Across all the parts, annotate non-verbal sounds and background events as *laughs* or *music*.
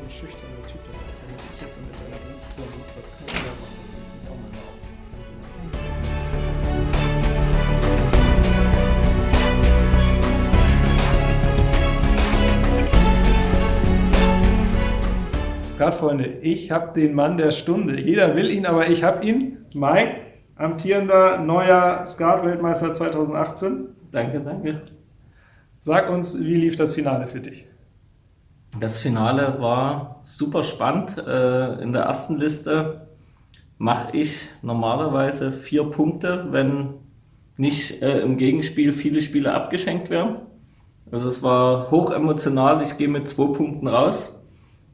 so ein schüchterner Typ, das ist, wenn ich jetzt mit deiner Tour muss, was kein anderer macht, das ist auch mal auf. Skatfreunde, ich habe den Mann der Stunde. Jeder will ihn, aber ich habe ihn. Mike, amtierender neuer Skat-Weltmeister 2018. Danke, danke. Sag uns, wie lief das Finale für dich? Das Finale war super spannend. Äh, in der ersten Liste mache ich normalerweise vier Punkte, wenn nicht äh, im Gegenspiel viele Spiele abgeschenkt werden. Also es war hoch emotional. Ich gehe mit zwei Punkten raus.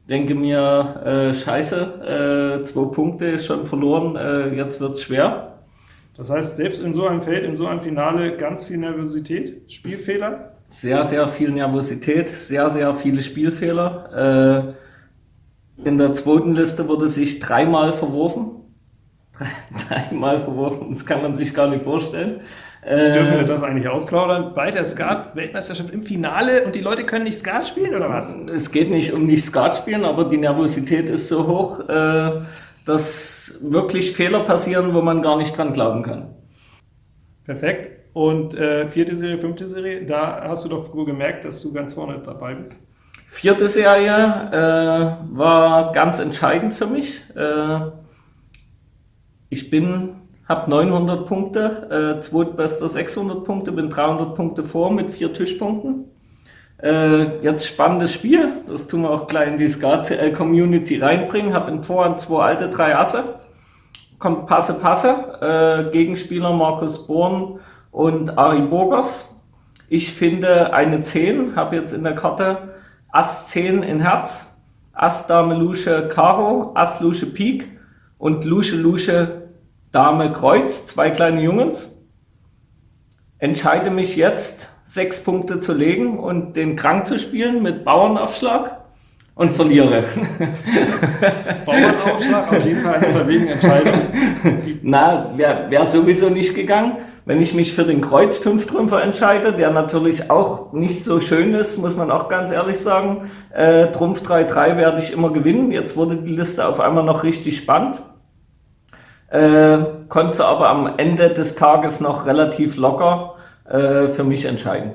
Denke mir, äh, scheiße, zwei Punkte ist schon verloren, jetzt wird es schwer. Das heißt, selbst in so einem Feld, in so einem Finale ganz viel Nervosität, Spielfehler? Sehr, sehr viel Nervosität, sehr, sehr viele Spielfehler. Äh, in der zweiten Liste wurde sich dreimal verworfen. *laughs* dreimal verworfen, das kann man sich gar nicht vorstellen. Äh, Dürfen wir das eigentlich ausplaudern? Bei der Skat-Weltmeisterschaft im Finale und die Leute können nicht Skat spielen oder was? Es geht nicht um nicht Skat spielen, aber die Nervosität ist so hoch, äh, dass wirklich Fehler passieren, wo man gar nicht dran glauben kann. Perfekt. Und äh, vierte Serie, fünfte Serie, da hast du doch gemerkt, dass du ganz vorne dabei bist. Vierte Serie äh, war ganz entscheidend für mich. Äh, ich bin, habe 900 Punkte, äh, zweitbester 600 Punkte, bin 300 Punkte vor mit vier Tischpunkten. Äh, jetzt spannendes Spiel, das tun wir auch gleich in die Skat-Community reinbringen. Habe in Vorhand zwei alte, drei Asse. Kommt Passe, Passe. Äh, Gegenspieler Markus Born und Ari Burgers. Ich finde eine 10, habe jetzt in der Karte Ass 10 in Herz, Ass Dame Lusche Karo, Ass Lusche Pik und Lusche Lusche Dame Kreuz, zwei kleine Jungens. Entscheide mich jetzt, sechs Punkte zu legen und den Krank zu spielen mit Bauernaufschlag und verliere. Bauernaufschlag, auf jeden Fall eine Verwegen-Entscheidung. *laughs* Na, wäre wär sowieso nicht gegangen. Wenn ich mich für den Kreuz 5 Trümpfer entscheide, der natürlich auch nicht so schön ist, muss man auch ganz ehrlich sagen, äh, Trumpf 3-3 werde ich immer gewinnen. Jetzt wurde die Liste auf einmal noch richtig spannend. Äh, konnte aber am Ende des Tages noch relativ locker äh, für mich entscheiden.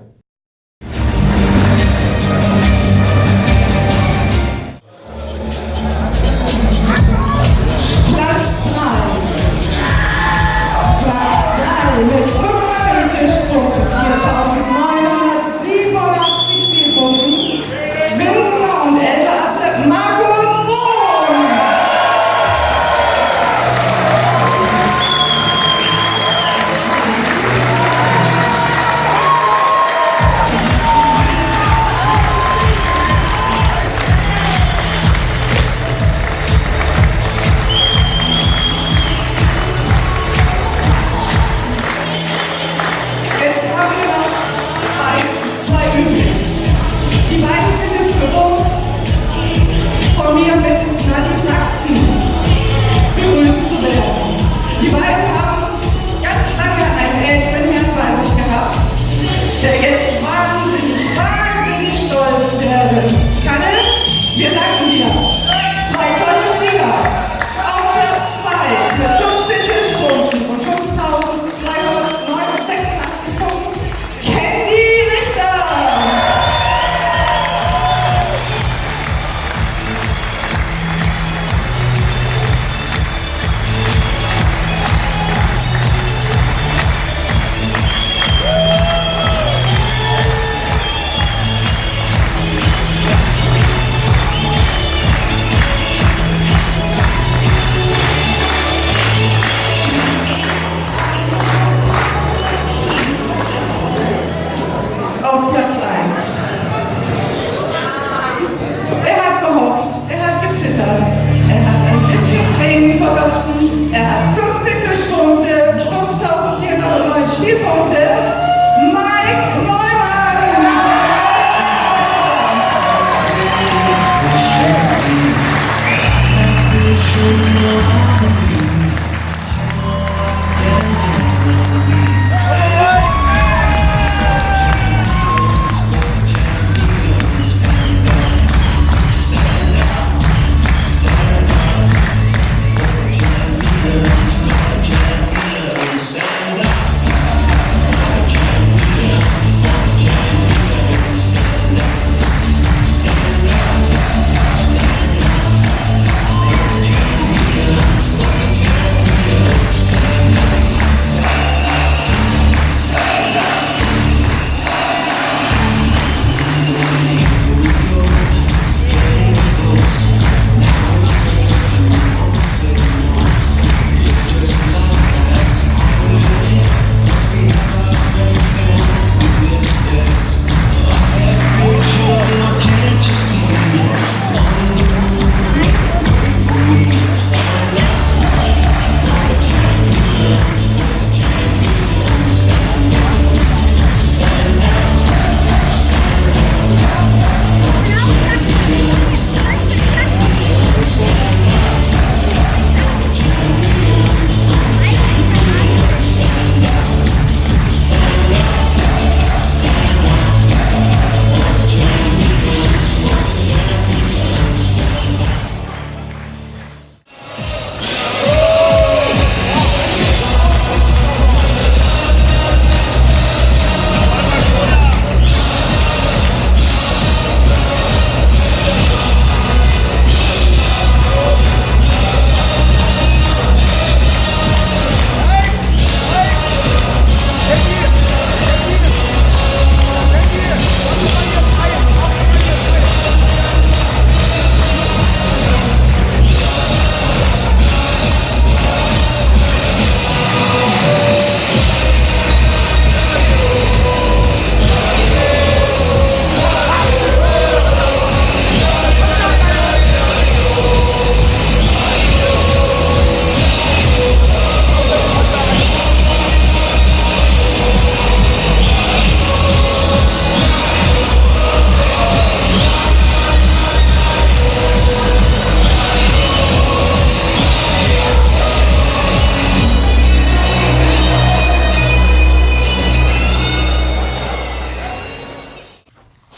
Take it.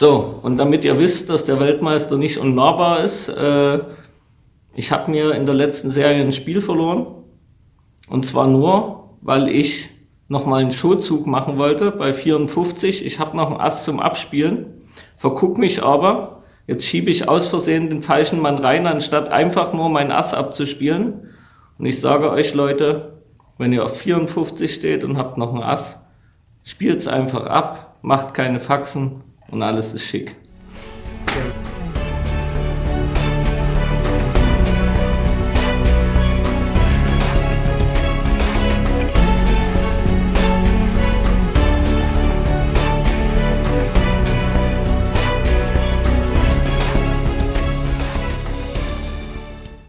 So, und damit ihr wisst, dass der Weltmeister nicht unnahbar ist, äh, ich habe mir in der letzten Serie ein Spiel verloren. Und zwar nur, weil ich nochmal einen Showzug machen wollte bei 54. Ich habe noch einen Ass zum Abspielen, verguck mich aber. Jetzt schiebe ich aus Versehen den falschen Mann rein, anstatt einfach nur meinen Ass abzuspielen. Und ich sage euch Leute, wenn ihr auf 54 steht und habt noch einen Ass, spielt es einfach ab, macht keine Faxen und alles ist schick.